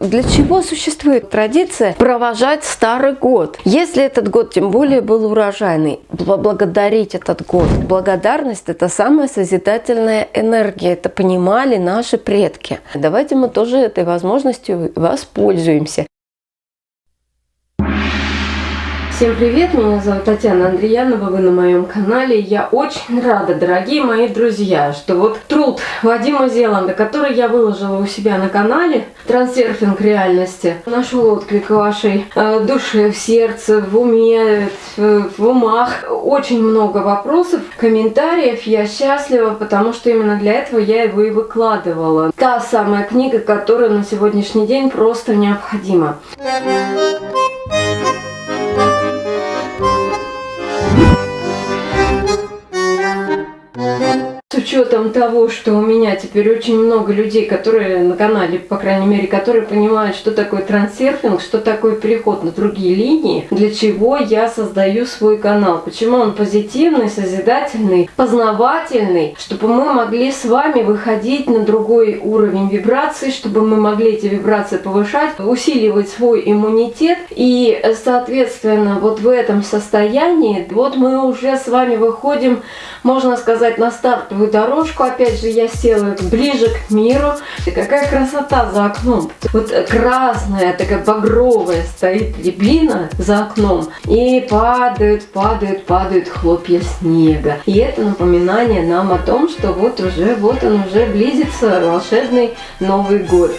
Для чего существует традиция провожать старый год? Если этот год тем более был урожайный, поблагодарить этот год. Благодарность – это самая созидательная энергия. Это понимали наши предки. Давайте мы тоже этой возможностью воспользуемся. Всем привет, меня зовут Татьяна Андреянова, вы на моем канале. Я очень рада, дорогие мои друзья, что вот труд Вадима Зеланда, который я выложила у себя на канале, трансерфинг реальности, нашел отклик вашей э, душе, в сердце, в уме, в умах. Очень много вопросов, комментариев. Я счастлива, потому что именно для этого я его и выкладывала. Та самая книга, которая на сегодняшний день просто необходима. Учетом того, что у меня теперь очень много людей, которые на канале, по крайней мере, которые понимают, что такое трансерфинг, что такое переход на другие линии, для чего я создаю свой канал, почему он позитивный, созидательный, познавательный, чтобы мы могли с вами выходить на другой уровень вибраций, чтобы мы могли эти вибрации повышать, усиливать свой иммунитет. И, соответственно, вот в этом состоянии, вот мы уже с вами выходим, можно сказать, на стартовую дорожку, опять же, я села ближе к миру. И какая красота за окном. Вот красная, такая багровая стоит рябина за окном. И падают, падают, падают хлопья снега. И это напоминание нам о том, что вот уже, вот он уже близится волшебный Новый год.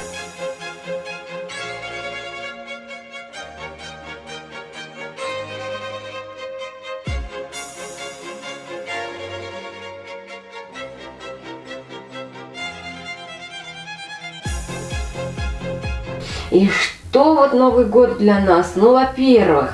И что вот Новый год для нас? Ну, во-первых,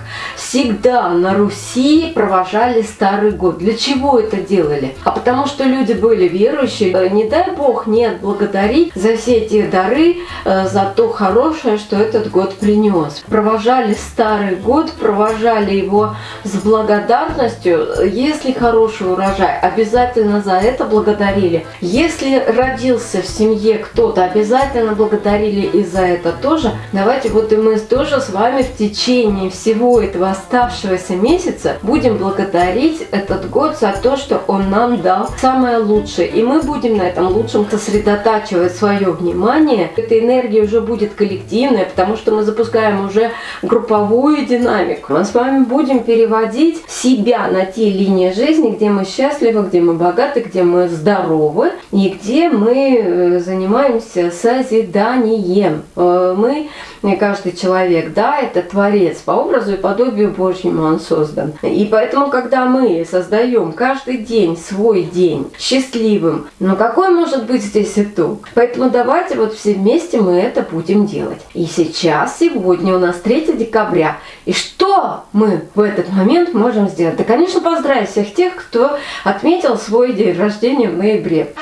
всегда на Руси провожали Старый год. Для чего это делали? А потому что люди были верующие. Э, не дай Бог не отблагодарить за все эти дары, э, за то хорошее, что этот год принес. Провожали Старый год, провожали его с благодарностью. Если хороший урожай, обязательно за это благодарили. Если родился в семье кто-то, обязательно благодарили и за это тоже. Давайте вот и мы тоже с вами в течение всего этого оставшегося месяца будем благодарить этот год за то, что он нам дал самое лучшее. И мы будем на этом лучшем сосредотачивать свое внимание. Эта энергия уже будет коллективная, потому что мы запускаем уже групповую динамику. Мы с вами будем переводить себя на те линии жизни, где мы счастливы, где мы богаты, где мы здоровы и где мы э, занимаемся созиданием. Э, мы, каждый человек, да, это творец по образу и подобию Божьему он создан. И поэтому, когда мы создаем каждый день свой день счастливым, ну какой может быть здесь итог? Поэтому давайте вот все вместе мы это будем делать. И сейчас, сегодня у нас 3 декабря. И что мы в этот момент можем сделать? Да, конечно, поздравить всех тех, кто отметил свой день рождения в ноябре.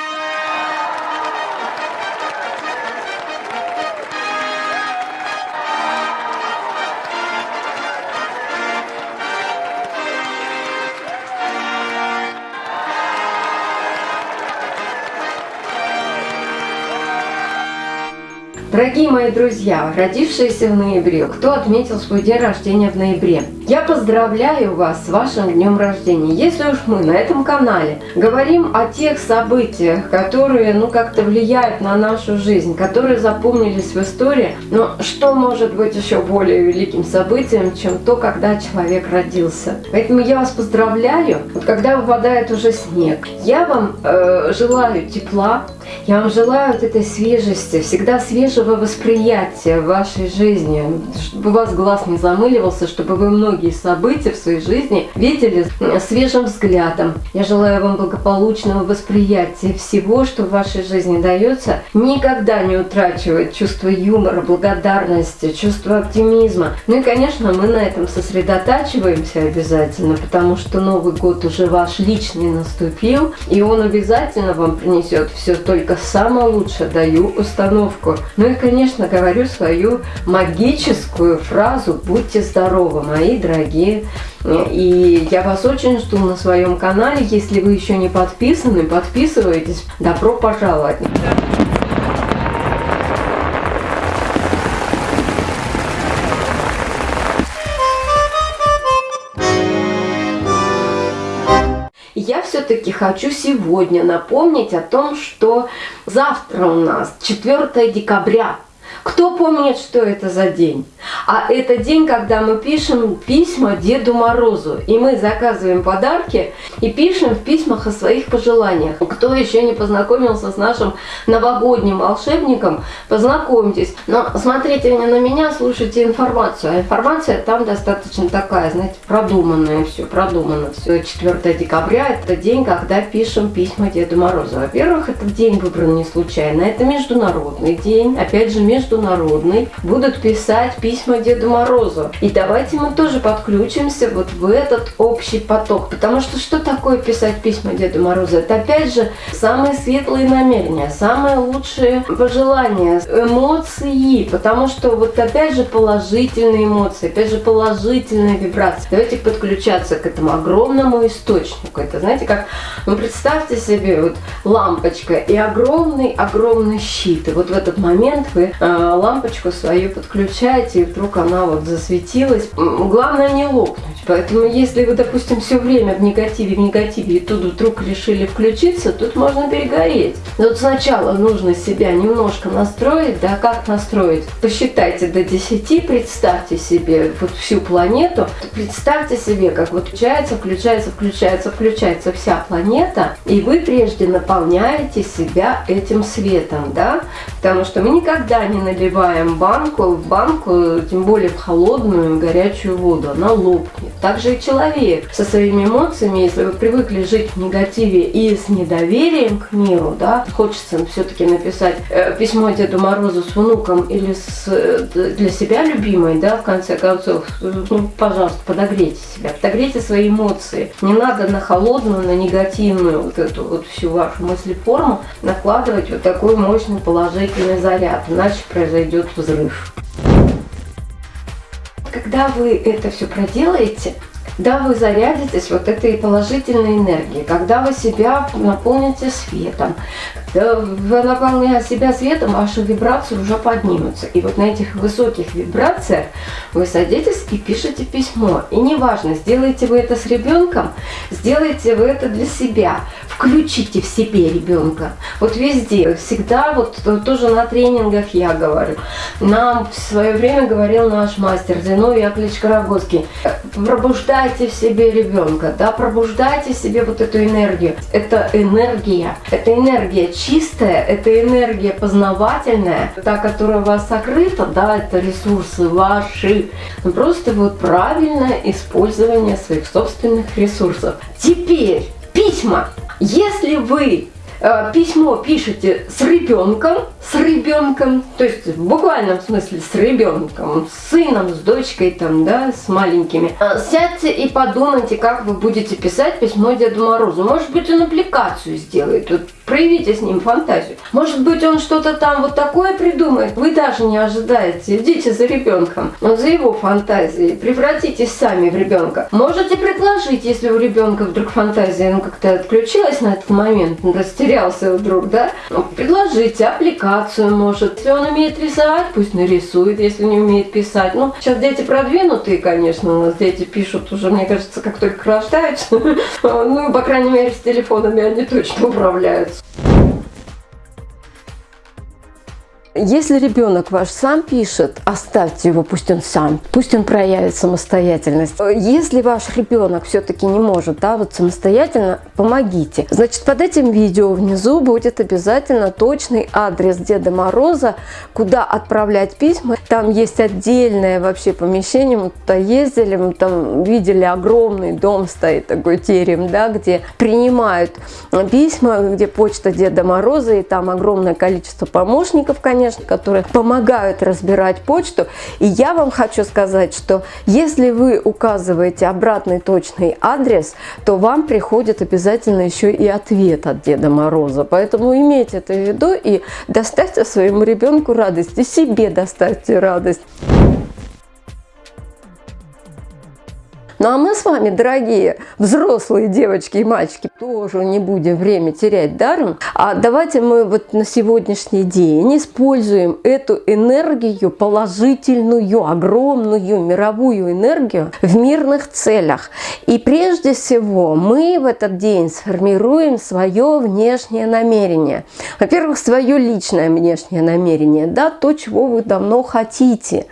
Дорогие мои друзья, родившиеся в ноябре, кто отметил свой день рождения в ноябре, я поздравляю вас с вашим днем рождения. Если уж мы на этом канале говорим о тех событиях, которые ну как-то влияют на нашу жизнь, которые запомнились в истории, но что может быть еще более великим событием, чем то, когда человек родился. Поэтому я вас поздравляю, вот когда выпадает уже снег. Я вам э, желаю тепла, я вам желаю вот этой свежести, всегда свежего восприятия вашей жизни, чтобы у вас глаз не замыливался, чтобы вы многие события в своей жизни видели свежим взглядом. Я желаю вам благополучного восприятия всего, что в вашей жизни дается. Никогда не утрачивать чувство юмора, благодарности, чувство оптимизма. Ну и, конечно, мы на этом сосредотачиваемся обязательно, потому что Новый год уже ваш личный наступил, и он обязательно вам принесет все только самое лучшее даю установку. Ну и, конечно, говорю свою магическую фразу «Будьте здоровы, мои дорогие» дорогие. Ну. И я вас очень жду на своем канале. Если вы еще не подписаны, подписывайтесь. Добро пожаловать! я все-таки хочу сегодня напомнить о том, что завтра у нас 4 декабря, кто помнит, что это за день? А это день, когда мы пишем письма Деду Морозу. И мы заказываем подарки и пишем в письмах о своих пожеланиях. Кто еще не познакомился с нашим новогодним волшебником, познакомьтесь. Но смотрите не на меня, слушайте информацию. А информация там достаточно такая, знаете, продуманная все, продумано все. 4 декабря – это день, когда пишем письма Деду Морозу. Во-первых, этот день выбран не случайно. Это международный день. Опять же, между международный будут писать письма Деду Морозу. И давайте мы тоже подключимся вот в этот общий поток. Потому что что такое писать письма Деду Морозу? Это опять же самые светлые намерения, самые лучшие пожелания, эмоции. Потому что вот опять же положительные эмоции, опять же положительные вибрации. Давайте подключаться к этому огромному источнику. Это знаете как, ну представьте себе вот лампочка и огромный-огромный щит. И вот в этот момент вы э, лампочку свою подключаете, и вдруг она вот засветилась. Главное не лопнуть. Поэтому если вы, допустим, все время в негативе, в негативе, и тут вдруг решили включиться, тут можно перегореть. Но вот сначала нужно себя немножко настроить, да, как настроить? Посчитайте до 10, представьте себе вот всю планету, представьте себе, как вот включается, включается, включается, включается вся планета, и вы прежде наполняете себя этим светом, да, потому что мы никогда не наливаем банку в банку, тем более в холодную горячую воду, она лопнет. Также и человек со своими эмоциями, если вы привыкли жить в негативе и с недоверием к миру, да, хочется все-таки написать э, письмо Деду Морозу с внуком или с, э, для себя любимой, да, в конце концов, ну, пожалуйста, подогрейте себя, подогрейте свои эмоции. Не надо на холодную, на негативную вот эту вот всю вашу мыслеформу накладывать вот такой мощный положительный заряд, иначе произойдет взрыв. Когда вы это все проделаете, когда вы зарядитесь вот этой положительной энергией, когда вы себя наполните светом, вы наполняя себя светом, ваши вибрации уже поднимутся. И вот на этих высоких вибрациях вы садитесь и пишете письмо. И неважно, сделаете вы это с ребенком, сделаете вы это для себя. Включите в себе ребенка. Вот везде, всегда, вот тоже на тренингах я говорю. Нам в свое время говорил наш мастер Зиновий Яковлевич Карагоский. Пробуждайте в себе ребенка, да, пробуждайте в себе вот эту энергию. Это энергия, это энергия чистая, это энергия познавательная, та, которая у вас сокрыта, да, это ресурсы ваши. Ну, просто вот правильное использование своих собственных ресурсов. Теперь письма. Если вы письмо пишете с ребенком, с ребенком, то есть в буквальном смысле с ребенком, с сыном, с дочкой там, да, с маленькими, э, сядьте и подумайте, как вы будете писать письмо Деду Морозу. Может быть, он аппликацию сделает. Вот проявите с ним фантазию. Может быть, он что-то там вот такое придумает, вы даже не ожидаете. Идите за ребенком, за его фантазией, превратитесь сами в ребенка. Можете предложить, если у ребенка вдруг фантазия ну, как-то отключилась на этот момент, растерялся вдруг, да, ну, предложите аппликацию, может. Если он умеет рисовать, пусть нарисует, если не умеет писать. Ну, сейчас дети продвинутые, конечно, у нас дети пишут уже, мне кажется, как только рождаются. Ну, по крайней мере, с телефонами они точно управляются. Если ребенок ваш сам пишет, оставьте его, пусть он сам, пусть он проявит самостоятельность. Если ваш ребенок все-таки не может, да, вот самостоятельно, помогите. Значит, под этим видео внизу будет обязательно точный адрес Деда Мороза, куда отправлять письма. Там есть отдельное вообще помещение, мы туда ездили, мы там видели огромный дом стоит, такой терем, да, где принимают письма, где почта Деда Мороза, и там огромное количество помощников, конечно, конечно, которые помогают разбирать почту. И я вам хочу сказать, что если вы указываете обратный точный адрес, то вам приходит обязательно еще и ответ от Деда Мороза. Поэтому имейте это в виду и доставьте своему ребенку радость, и себе доставьте радость. Ну а мы с вами, дорогие взрослые девочки и мальчики, тоже не будем время терять даром. А давайте мы вот на сегодняшний день используем эту энергию, положительную, огромную мировую энергию в мирных целях. И прежде всего мы в этот день сформируем свое внешнее намерение. Во-первых, свое личное внешнее намерение, да, то, чего вы давно хотите,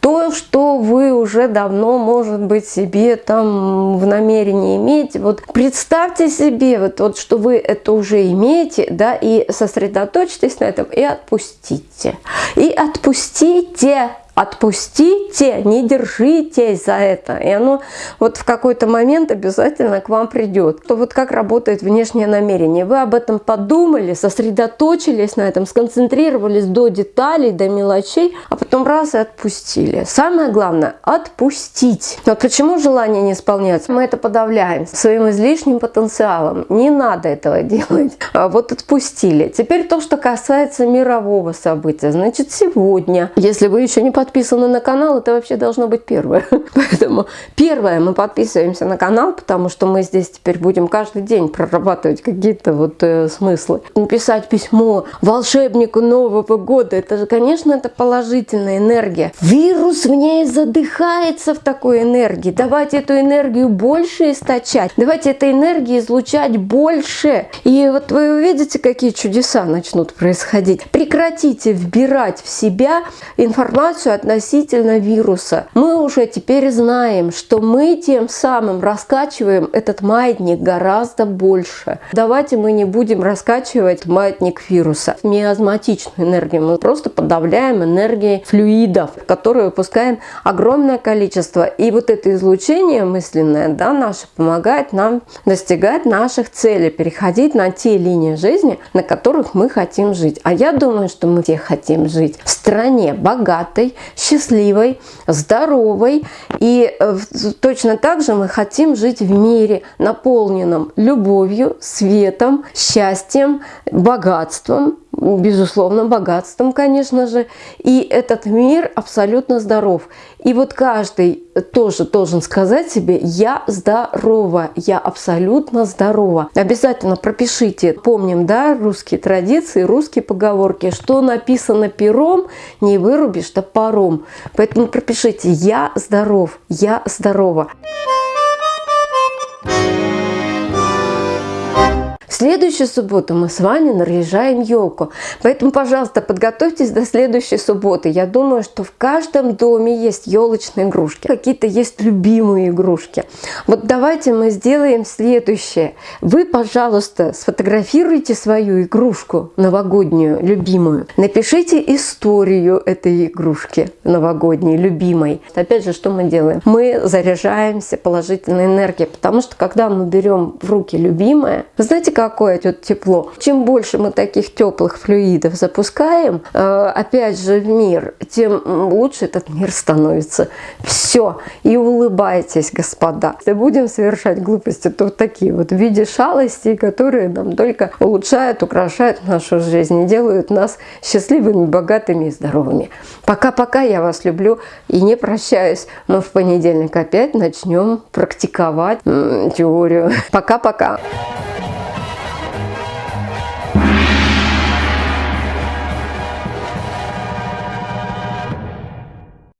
то, что вы уже давно, может быть, себе там в намерении иметь. Вот представьте себе, вот, вот что вы это уже имеете, да, и сосредоточьтесь на этом и отпустите. И отпустите Отпустите, не держитесь за это. И оно вот в какой-то момент обязательно к вам придет. То вот как работает внешнее намерение. Вы об этом подумали, сосредоточились на этом, сконцентрировались до деталей, до мелочей, а потом раз и отпустили. Самое главное – отпустить. Вот почему желание не исполняется? Мы это подавляем своим излишним потенциалом. Не надо этого делать. А вот отпустили. Теперь то, что касается мирового события. Значит, сегодня, если вы еще не подписаны на канал, это вообще должно быть первое. Поэтому первое, мы подписываемся на канал, потому что мы здесь теперь будем каждый день прорабатывать какие-то вот э, смыслы. Написать письмо волшебнику Нового года, это же, конечно, это положительная энергия. Вирус в ней задыхается в такой энергии. Давайте эту энергию больше источать. Давайте этой энергии излучать больше. И вот вы увидите, какие чудеса начнут происходить. Прекратите вбирать в себя информацию относительно вируса. Мы уже теперь знаем, что мы тем самым раскачиваем этот маятник гораздо больше. Давайте мы не будем раскачивать маятник вируса. Миазматичную энергию мы просто подавляем энергией флюидов, которые выпускаем огромное количество. И вот это излучение мысленное да, наше помогает нам достигать наших целей, переходить на те линии жизни, на которых мы хотим жить. А я думаю, что мы все хотим жить в стране богатой, счастливой, здоровой. И э, точно так же мы хотим жить в мире, наполненном любовью, светом, счастьем, богатством, безусловно, богатством, конечно же. И этот мир абсолютно здоров. И вот каждый тоже должен сказать себе, я здорова, я абсолютно здорова. Обязательно пропишите, помним, да, русские традиции, русские поговорки, что написано пером, не вырубишь топором. Поэтому пропишите, я здоров, я здорова. Следующую субботу мы с вами наряжаем елку. Поэтому, пожалуйста, подготовьтесь до следующей субботы. Я думаю, что в каждом доме есть елочные игрушки. Какие-то есть любимые игрушки. Вот давайте мы сделаем следующее. Вы, пожалуйста, сфотографируйте свою игрушку новогоднюю, любимую. Напишите историю этой игрушки новогодней, любимой. Опять же, что мы делаем? Мы заряжаемся положительной энергией, потому что когда мы берем в руки любимое, знаете, как какое тут тепло. Чем больше мы таких теплых флюидов запускаем, э, опять же, в мир, тем лучше этот мир становится. Все. И улыбайтесь, господа. Если будем совершать глупости, то вот такие вот в виде шалостей, которые нам только улучшают, украшают нашу жизнь и делают нас счастливыми, богатыми и здоровыми. Пока-пока, я вас люблю и не прощаюсь. Мы в понедельник опять начнем практиковать теорию. Пока-пока.